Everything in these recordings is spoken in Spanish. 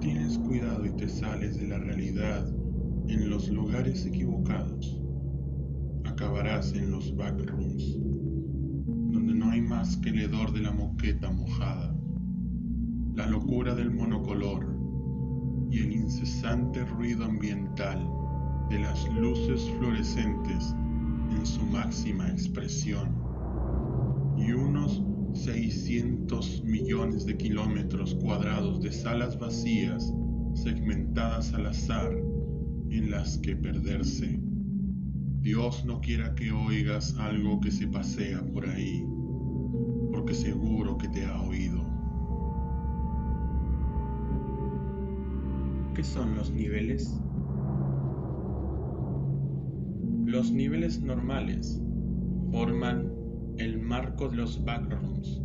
tienes cuidado y te sales de la realidad en los lugares equivocados, acabarás en los backrooms, donde no hay más que el hedor de la moqueta mojada, la locura del monocolor y el incesante ruido ambiental de las luces fluorescentes en su máxima expresión. Y unos 600 millones de kilómetros cuadrados de salas vacías segmentadas al azar en las que perderse. Dios no quiera que oigas algo que se pasea por ahí, porque seguro que te ha oído. ¿Qué son los niveles? Los niveles normales forman el marco de los backrooms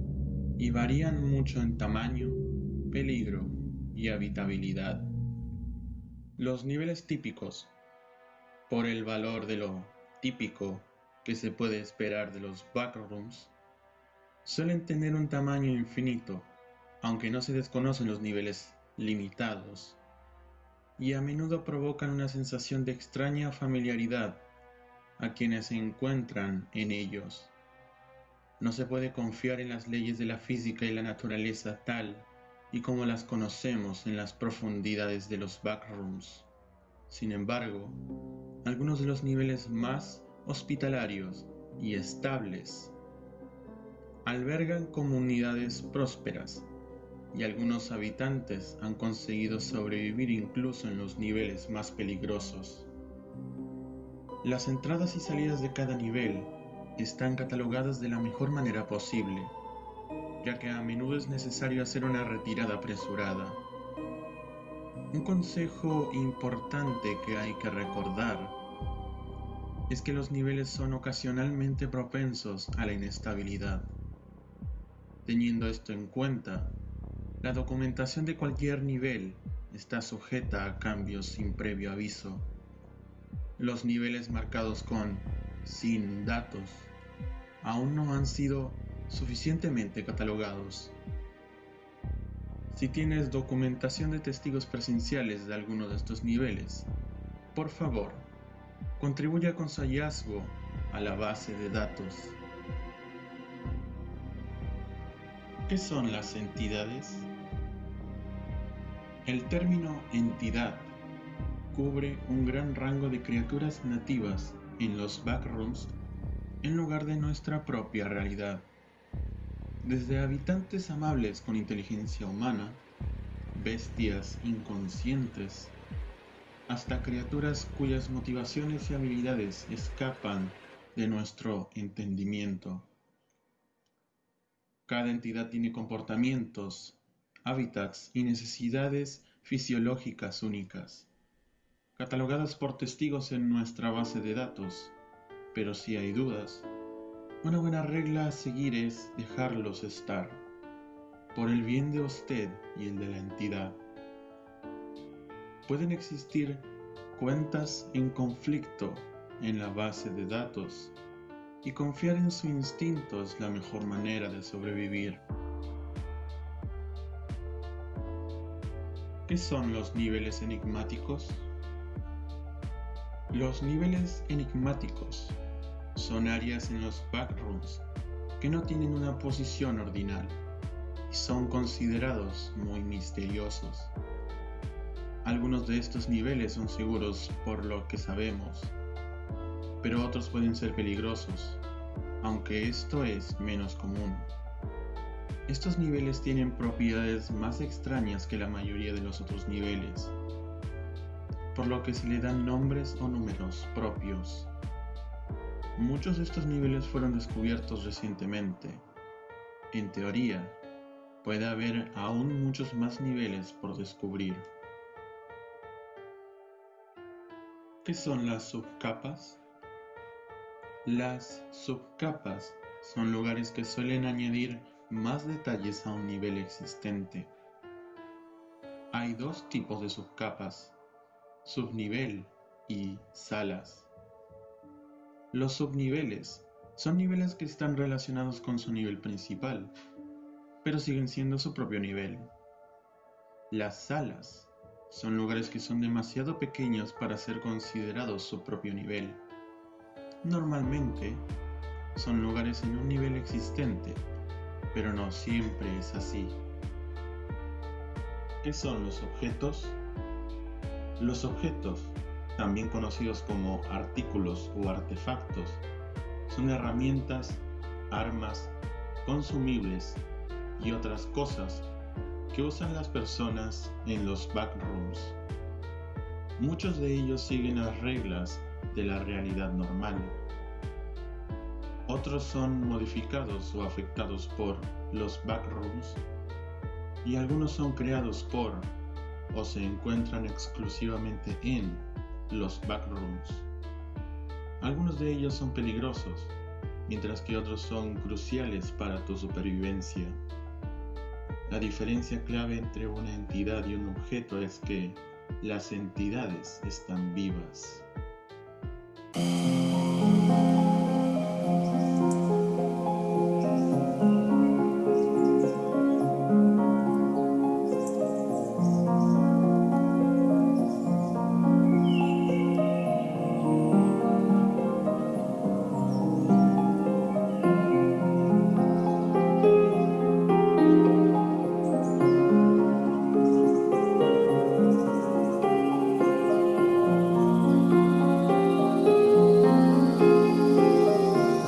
y varían mucho en tamaño, peligro y habitabilidad. Los niveles típicos, por el valor de lo típico que se puede esperar de los backrooms, suelen tener un tamaño infinito, aunque no se desconocen los niveles limitados, y a menudo provocan una sensación de extraña familiaridad a quienes se encuentran en ellos. No se puede confiar en las leyes de la física y la naturaleza tal y como las conocemos en las profundidades de los backrooms. Sin embargo, algunos de los niveles más hospitalarios y estables albergan comunidades prósperas y algunos habitantes han conseguido sobrevivir incluso en los niveles más peligrosos. Las entradas y salidas de cada nivel están catalogadas de la mejor manera posible, ya que a menudo es necesario hacer una retirada apresurada. Un consejo importante que hay que recordar es que los niveles son ocasionalmente propensos a la inestabilidad. Teniendo esto en cuenta, la documentación de cualquier nivel está sujeta a cambios sin previo aviso los niveles marcados con sin datos aún no han sido suficientemente catalogados. Si tienes documentación de testigos presenciales de alguno de estos niveles, por favor, contribuya con su hallazgo a la base de datos. ¿Qué son las entidades? El término entidad cubre un gran rango de criaturas nativas en los backrooms en lugar de nuestra propia realidad. Desde habitantes amables con inteligencia humana, bestias inconscientes, hasta criaturas cuyas motivaciones y habilidades escapan de nuestro entendimiento. Cada entidad tiene comportamientos, hábitats y necesidades fisiológicas únicas catalogadas por testigos en nuestra base de datos, pero si hay dudas, una buena regla a seguir es dejarlos estar, por el bien de usted y el de la entidad. Pueden existir cuentas en conflicto en la base de datos y confiar en su instinto es la mejor manera de sobrevivir. ¿Qué son los niveles enigmáticos? Los niveles enigmáticos son áreas en los backrooms que no tienen una posición ordinal y son considerados muy misteriosos. Algunos de estos niveles son seguros por lo que sabemos, pero otros pueden ser peligrosos, aunque esto es menos común. Estos niveles tienen propiedades más extrañas que la mayoría de los otros niveles por lo que se le dan nombres o números propios. Muchos de estos niveles fueron descubiertos recientemente. En teoría, puede haber aún muchos más niveles por descubrir. ¿Qué son las subcapas? Las subcapas son lugares que suelen añadir más detalles a un nivel existente. Hay dos tipos de subcapas, subnivel y salas. Los subniveles son niveles que están relacionados con su nivel principal, pero siguen siendo su propio nivel. Las salas son lugares que son demasiado pequeños para ser considerados su propio nivel. Normalmente son lugares en un nivel existente, pero no siempre es así. ¿Qué son los objetos? Los objetos, también conocidos como artículos o artefactos, son herramientas, armas, consumibles y otras cosas que usan las personas en los backrooms. Muchos de ellos siguen las reglas de la realidad normal. Otros son modificados o afectados por los backrooms y algunos son creados por o se encuentran exclusivamente en los backrooms. Algunos de ellos son peligrosos, mientras que otros son cruciales para tu supervivencia. La diferencia clave entre una entidad y un objeto es que las entidades están vivas.